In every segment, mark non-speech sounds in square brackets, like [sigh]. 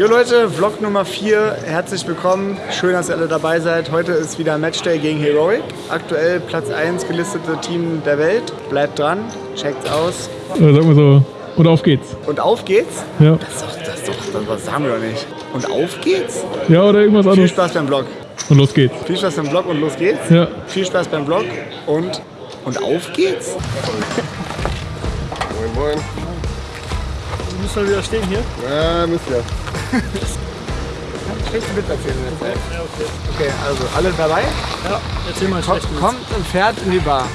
Jo Leute, Vlog Nummer 4, herzlich willkommen. Schön, dass ihr alle dabei seid. Heute ist wieder Matchday gegen Heroic. Aktuell Platz 1 gelistete Team der Welt. Bleibt dran, checkt's aus. Oder sag mal so, und auf geht's. Und auf geht's? Ja. Das ist doch, das ist doch, das, was sagen wir doch nicht. Und auf geht's? Ja, oder irgendwas Viel anderes. Spaß beim Vlog. Und los geht's. Viel Spaß beim Vlog und los geht's. Ja. Viel Spaß beim Vlog und, und auf geht's. Moin, moin. Müssen wir wieder stehen hier? Ja, müsst ihr. Schlechten Witz erzählen in der Zeit. Okay, also alle dabei? Ja, erzähl mal einen Kommt, und fährt in die Bar.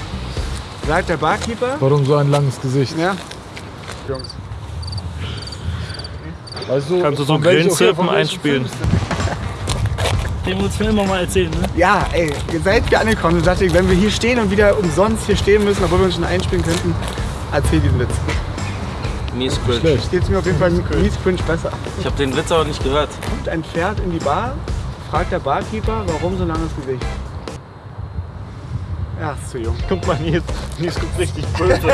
Sagt der Barkeeper. Warum so ein langes Gesicht? Ja. Jungs. Weißt du, Kannst du so Grillenzirpen einspielen? Den uns Film mal erzählen, ne? Ja, ey, ihr seid hier angekommen. Ich dachte, wenn wir hier stehen und wieder umsonst hier stehen müssen, obwohl wir uns schon einspielen könnten, erzähl diesen Witz. Mies cringe. Steht mir auf jeden Fall mies cringe besser. Ich habe den Witz aber nicht gehört. Kommt ein Pferd in die Bar, fragt der Barkeeper, warum so langes Gesicht? Ja, ist zu jung. Guck mal, Nils, Nils guckt richtig böse. [laughs]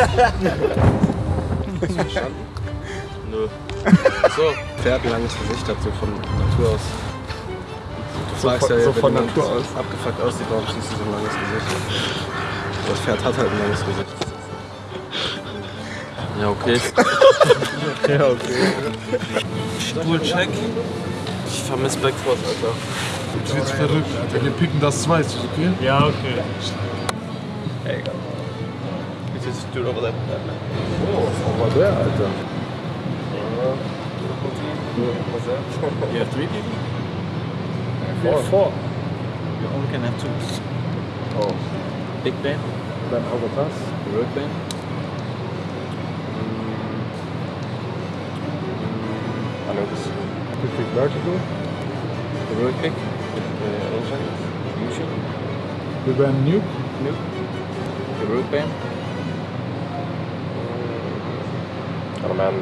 Nö. So, Pferd ein langes Gesicht hat, so von Natur aus. Du fragst von- ja, so wenn von Natur aus. abgefuckt aussieht, warum schließt du so ein langes Gesicht? Das Pferd hat halt ein langes Gesicht. [laughs] Ja, okay. ja, okay. Spulcheck. Ich vermisse Backfrost, Alter. Jetzt wird's verrückt, Alter. Wir picken das zwei, ist das okay? Ja, okay. Oh, was war der, Alter? Yeah, three people? Four. Four. You only can have two. Oh, Big Ben, dann das. Road Ben. Wir picken Vertical. Road Kick. Äh, Ocean. Fusion. Wir werden Nuke. Road Ben. Kan ben,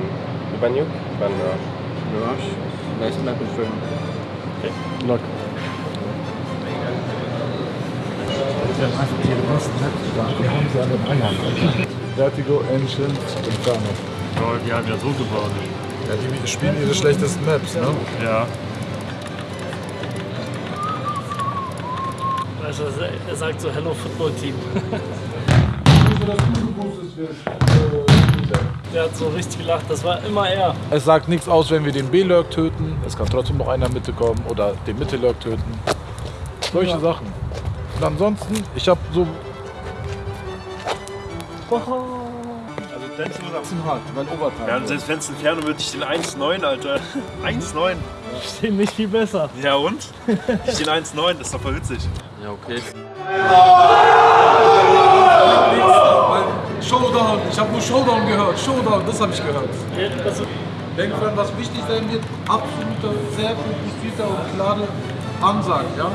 du ben Juk? Ben Rush. Mirage. Nice map in frame. Lock. Wir haben sie an den Eiern, Alter. Vertigo, Ancient, Inferno. Oh, die haben ja so gebaut. Ja, die spielen ihre schlechtesten Maps, ne? Ja. Weißt du, was er- sagt so Hello Football Team. [laughs] Der hat so richtig gelacht, das war immer er. Es sagt nichts aus, wenn wir den B-Lurk töten. Es kann trotzdem noch einer Mitte kommen oder den Mitte-Lurk töten. Solche Sachen. Und ansonsten, ich habe so Also Denzel wird am bisschen hart, weil Overtime. ja, und selbst wenn es Inferno wird, ich stehen 1,9, Alter. 1,9. Stehen nicht viel besser. Ja und? Ich stehen 1,9, das ist doch voll witzig. Ja, okay. Showdown, ich habe nur Showdown gehört. Showdown, das habe ich gehört. Denk dran, was wichtig sein wird, absoluter, sehr fokussierter und klare Ansage, ja?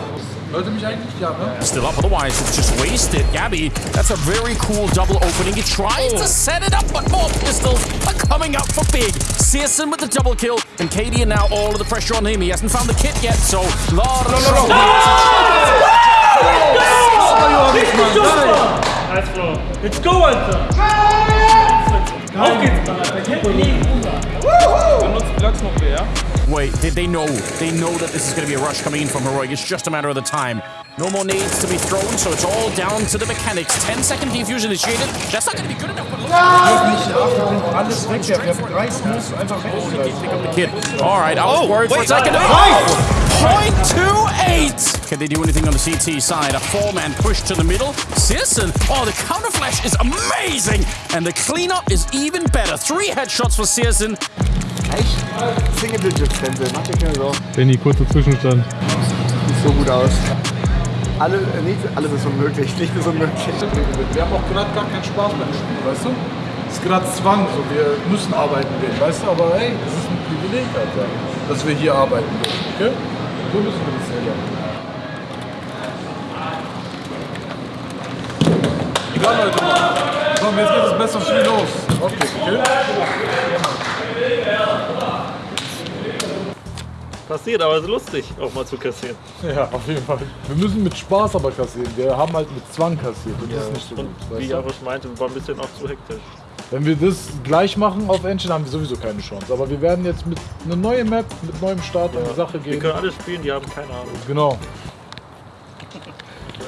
Hört ihr mich eigentlich? Ja, ne? still up, otherwise it's just wasted. Gabby, that's a very cool double opening. He tries to set it up, but more pistols are coming up for big. Searson with the double kill, and Katie and now all of the pressure on him. He hasn't found the kit yet, so lot of Nice Bro. Let's go, Alter! Auf geht's, Alter. Kennt ihr nie. Wait, they, they know. They know that this is going to be a rush coming in from Heroic. It's just a matter of the time. No more nades to be thrown, so it's all down to the mechanics. 10 second defuse initiated. That's not going to be good enough. But look Alles weg, wir haben drei Smooths einfach pick up the kid. All right, I was worried for a second. Oh! Point two eight. Can they do anything on the CT side? A four-man push to the middle. Searson. Oh, the counter flash is amazing, and the cleanup is even better. Three headshots for Searson. Echt? Single Digits, Denzel. Mach dir keine Sorgen. Benny, kurzer Zwischenstand. Sieht so gut aus. Alle, äh, nicht, alles ist unmöglich. Nichts ist unmöglich. Wir haben auch gerade gar keinen Spaß beim Spielen, weißt du? Es ist gerade Zwang, so wir müssen arbeiten gehen, weißt du? Aber hey, es ist ein Privileg, Alter, dass wir hier arbeiten dürfen, okay? So müssen wir das sehen. Egal, Leute. Komm, jetzt geht das beste Spiel los. Okay, okay? Passiert, aber ist lustig, auch mal zu kassieren. Ja, auf jeden Fall. Wir müssen mit Spaß aber kassieren. Wir haben halt mit Zwang kassiert und das ist nicht so Und gut. wie? Jarosch meinte, war ein bisschen auch zu hektisch. Wenn wir das gleich machen auf Engine, haben wir sowieso keine Chance. Aber wir werden jetzt mit einer neuen Map, mit neuem Start in die Sache Wir gehen. können alles spielen, die haben keine Ahnung. Genau.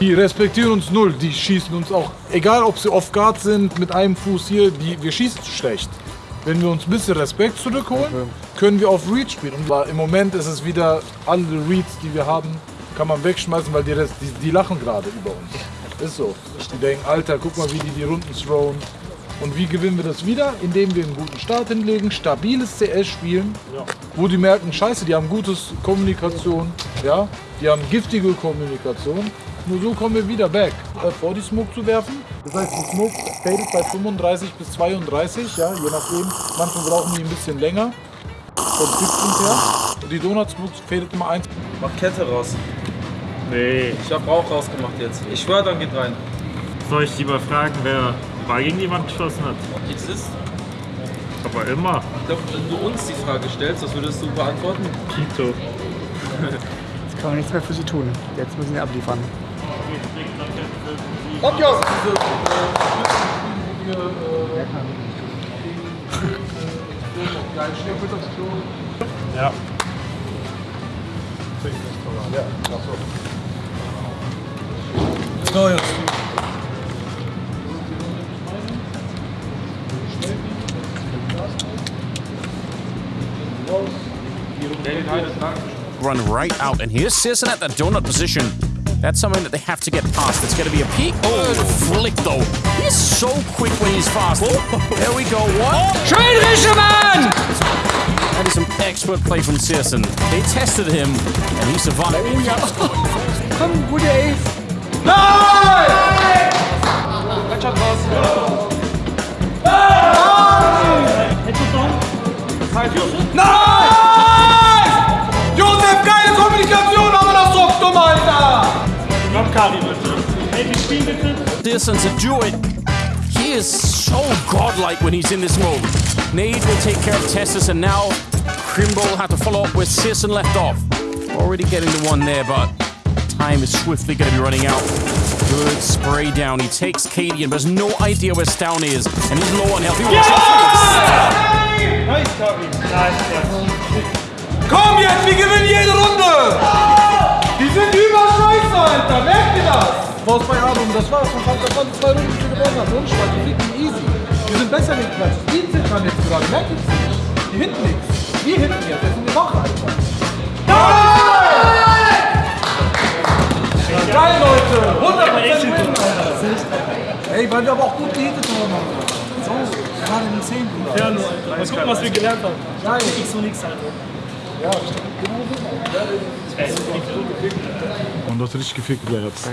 Die respektieren uns null, die schießen uns auch, egal ob sie off guard sind, mit einem Fuß hier, die, wir schießen schlecht. Wenn wir uns ein bisschen Respekt zurückholen, können wir auf Read spielen. Und im Moment ist es wieder, alle Reads, die wir haben, kann man wegschmeißen, weil die, Rest, die, die lachen gerade über uns. Ist so. Die denken, Alter, guck mal, wie die die Runden throwen. Und wie gewinnen wir das wieder? Indem wir einen guten Start hinlegen, stabiles CS spielen, wo die merken, scheiße, die haben gutes Kommunikation, ja, die haben giftige Kommunikation. Nur so kommen wir wieder back. Äh, vor die Smoke zu werfen. Das heißt, die Smoke fadet bei 35 bis 32, ja, je nachdem. Manchmal brauchen die ein bisschen länger. Vom Tipppunkt her. Und die Donut Smoke fadet immer eins. Mach Kette raus. Nee. Ich hab Rauch rausgemacht jetzt. Ich schwör, dann geht rein. Soll ich lieber fragen, wer Ball gegen die Wand geschossen hat? Jetzt ist. Aber immer. Ich glaube, wenn du uns die Frage stellst, was würdest du beantworten? Tito. Jetzt kann man nichts mehr für sie tun. Jetzt müssen sie abliefern. Ja. So, jetzt. Run right out, and here's Sisson at the donut position. That's something that they have to get past. It's going to be a peak. Oh, flick though. He's so quick when he's fast. There we go. One. That is some expert play from Searson. They tested him, and he survived. Oh, yeah. [laughs] Come, Woody. No! Komm, gute Ace. Josef, Kari, bitte. Hey, wir spielen bitte. Searson to do it. He is so godlike when he's in this mode. Nade will take care of Tessus, and now Crimble will have to follow up where Searson left off. Already getting the one there, but time is swiftly going to be running out. Good spray down. He takes Cadian, but has no idea where Stown is, and he's low on health. He wants Nice, Kari. Nice, nice. Komm jetzt, wir gewinnen jede Runde! Das? Faust bei Adam, das war's, von das waren die zwei Runden, die wir gewonnen. Ohne Spaß, die kriegen easy. Wir sind besser geklatscht. Die zittern jetzt gerade, merkt ihr nicht? Die hinten nichts. Wir hinten jetzt, jetzt sind wir wach, Alter. Geil, Leute! 100% win, Alter! Ey, weil wir aber auch gut gehittet haben, Alter. So, gerade in den 10. Ja, nur. Mal gucken, was wir gelernt haben. Geil. X und X, Alter. Und das hat richtig gefickt, der Herz.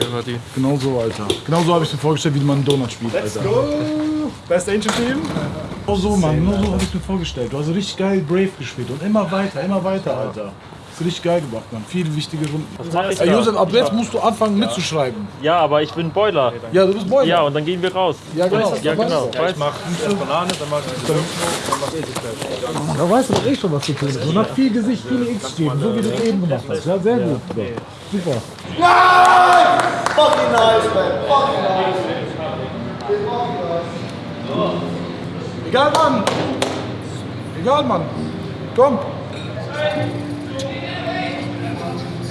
Genau so, Alter. Genau so habe ich mir vorgestellt, wie man einen Donut spielt, Alter. Best Angel Team. Genau so, Mann. Genau so habe ich mir vorgestellt. Du hast richtig geil Brave gespielt und immer weiter, immer weiter, Alter. Das ist richtig geil gemacht, Mann. Viele wichtige Runden. mach ich Ey, da? Josef, ab jetzt musst du anfangen mitzuschreiben. Ja, aber ich bin Boiler. Ja, du bist Boiler. Ja, und dann gehen wir raus. Ja, genau. Ja, genau. Ja, ich mach erst Banane, dann mach ich Da weißt du doch eh schon, was zu tun ist. Und hat viel Gesicht, viele X geben, so wie du es eben gemacht hast. Ja, sehr gut. Ja. Super. Fucking nice, man. Fucking nice. Egal, Mann. Egal, Mann. Komm.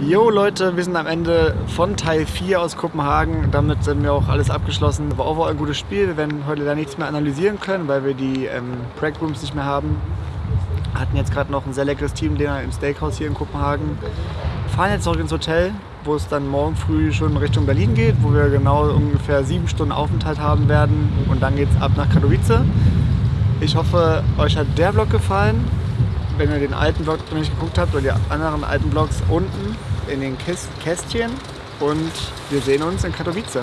Jo Leute, wir sind am Ende von Teil 4 aus Kopenhagen. Damit sind wir auch alles abgeschlossen. War overall ein gutes Spiel. Wir werden heute da nichts mehr analysieren können, weil wir die ähm, Rooms nicht mehr haben. Hatten jetzt gerade noch ein sehr leckeres Teamdinner im Steakhouse hier in Kopenhagen. Fahren jetzt zurück ins Hotel, wo es dann morgen früh schon Richtung Berlin geht, wo wir genau ungefähr sieben Stunden Aufenthalt haben werden. Und dann geht es ab nach Katowice. Ich hoffe, euch hat der Vlog gefallen. wenn ihr den alten Blog noch nicht geguckt habt oder die anderen alten Blogs unten in den Kästchen. Und wir sehen uns in Katowice.